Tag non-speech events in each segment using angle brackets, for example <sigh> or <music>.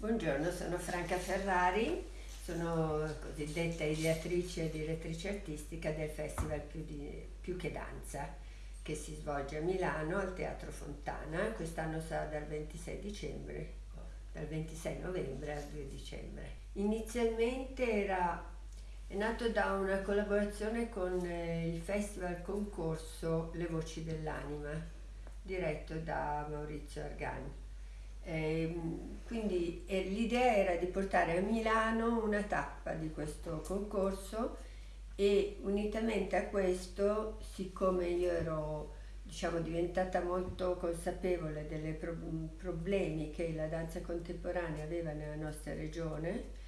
Buongiorno, sono Franca Ferrari, sono cosiddetta ideatrice e direttrice artistica del Festival Più, di, Più che Danza che si svolge a Milano al Teatro Fontana, quest'anno sarà dal 26 dicembre, dal 26 novembre al 2 dicembre. Inizialmente era è nato da una collaborazione con eh, il festival concorso Le Voci dell'Anima, diretto da Maurizio Argani. Eh, l'idea era di portare a Milano una tappa di questo concorso e unitamente a questo, siccome io ero diciamo, diventata molto consapevole dei pro- problemi che la danza contemporanea aveva nella nostra regione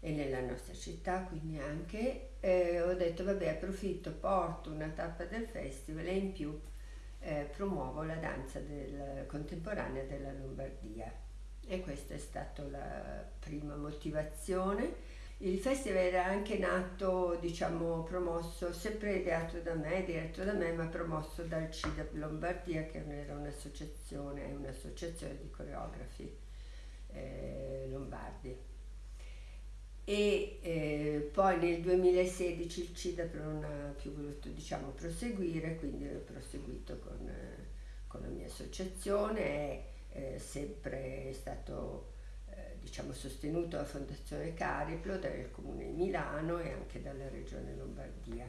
e nella nostra città, quindi anche, eh, ho detto vabbè approfitto, porto una tappa del festival e in più eh, promuovo la danza del, contemporanea della Lombardia e questa è stata la prima motivazione. Il festival era anche nato, diciamo, promosso, sempre ideato da me, diretto da me, ma promosso dal CIDAP Lombardia, che era un'associazione, un'associazione di coreografi eh, lombardi e eh, poi nel 2016 il CIDAP non ha più voluto diciamo, proseguire, quindi ho proseguito con, eh, con la mia associazione, è eh, sempre stato eh, diciamo, sostenuto dalla Fondazione Cariplo, dal Comune di Milano e anche dalla Regione Lombardia.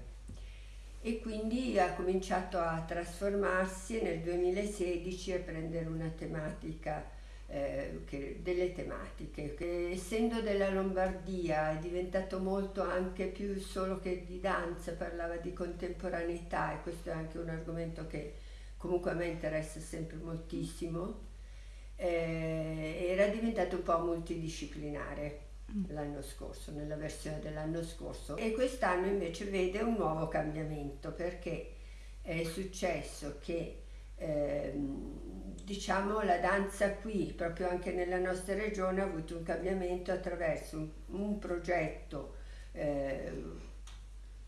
E quindi ha cominciato a trasformarsi nel 2016 a prendere una tematica eh, che, delle tematiche, che essendo della Lombardia è diventato molto anche più solo che di danza, parlava di contemporaneità e questo è anche un argomento che comunque a me interessa sempre moltissimo, eh, era diventato un po' multidisciplinare l'anno scorso, nella versione dell'anno scorso. E quest'anno invece vede un nuovo cambiamento perché è successo che Ehm, diciamo la danza qui, proprio anche nella nostra regione, ha avuto un cambiamento attraverso un, un progetto eh,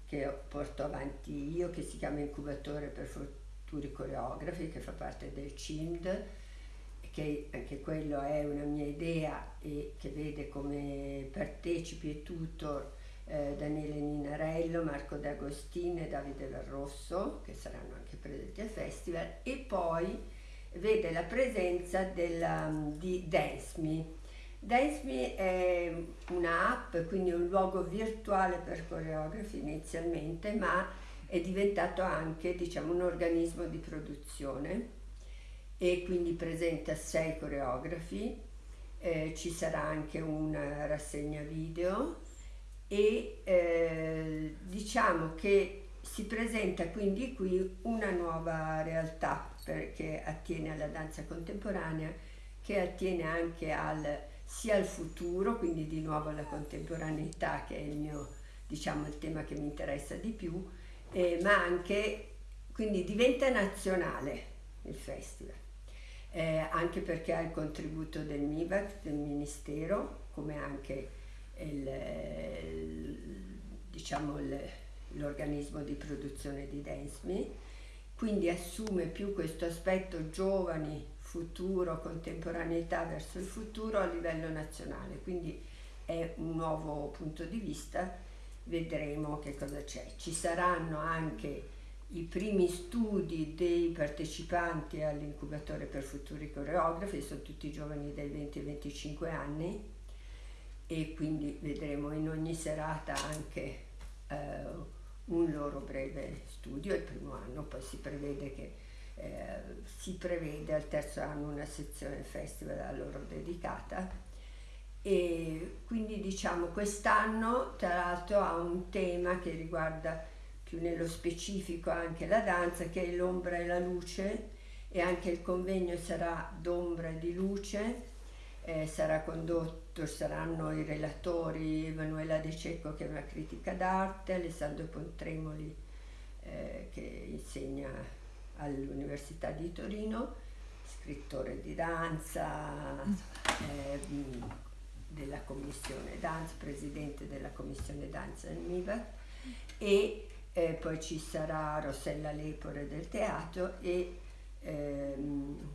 che porto avanti io, che si chiama Incubatore per futuri coreografi, che fa parte del CIMD, che anche quello è una mia idea e che vede come partecipi e tutor eh, Daniele Ninarello, Marco D'Agostino e Davide Verrosso, che saranno anche presenti al festival, e poi vede la presenza della, di Dance Me. è un'app, quindi un luogo virtuale per coreografi inizialmente, ma è diventato anche diciamo, un organismo di produzione e quindi presenta sei coreografi, eh, ci sarà anche una rassegna video e eh, diciamo che si presenta quindi qui una nuova realtà che attiene alla danza contemporanea, che attiene anche al, sia al futuro, quindi di nuovo alla contemporaneità che è il mio, diciamo, il tema che mi interessa di più, eh, ma anche, quindi diventa nazionale il festival, eh, anche perché ha il contributo del MIVAC, del Ministero, come anche diciamo l'organismo di produzione di Dance quindi assume più questo aspetto giovani, futuro, contemporaneità verso il futuro a livello nazionale, quindi è un nuovo punto di vista, vedremo che cosa c'è. Ci saranno anche i primi studi dei partecipanti all'incubatore per futuri coreografi, sono tutti giovani dai 20 ai 25 anni, e quindi vedremo in ogni serata anche eh, un loro breve studio. Il primo anno, poi si prevede che eh, si prevede al terzo anno una sezione festival a loro dedicata. E quindi diciamo quest'anno tra l'altro ha un tema che riguarda più nello specifico anche la danza che è l'ombra e la luce e anche il convegno sarà d'ombra e di luce eh, sarà condotto, saranno i relatori Emanuela De Cecco che è una critica d'arte, Alessandro Pontremoli eh, che insegna all'Università di Torino, scrittore di danza, eh, della commissione danza, presidente della commissione danza del MIVAC e eh, poi ci sarà Rossella Lepore del teatro e ehm,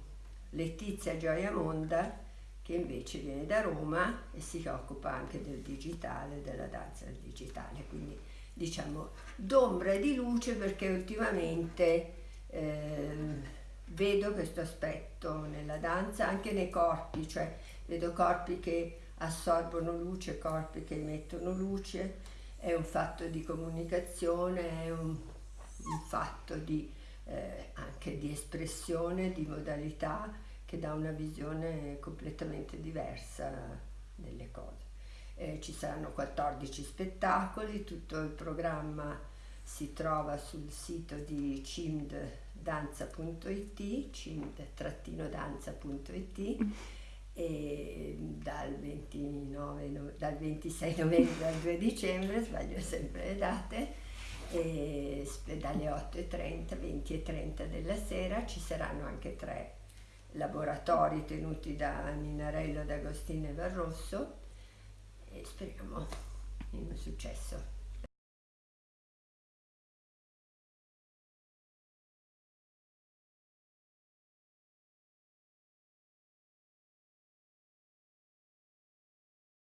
Letizia Gioia Monda che invece viene da Roma e si occupa anche del digitale, della danza del digitale, quindi diciamo d'ombra e di luce perché ultimamente eh, vedo questo aspetto nella danza anche nei corpi, cioè vedo corpi che assorbono luce, corpi che emettono luce, è un fatto di comunicazione, è un, un fatto di, eh, anche di espressione, di modalità che dà una visione completamente diversa delle cose. Eh, ci saranno 14 spettacoli, tutto il programma si trova sul sito di cimddanza.it, cimd-danza.it <laughs> e dal, 29, dal 26 novembre al 2 dicembre, sbaglio sempre le date, e dalle 8.30, 20.30 della sera ci saranno anche tre laboratori tenuti da Ninarello D'Agostino e Barrosso e speriamo in un successo.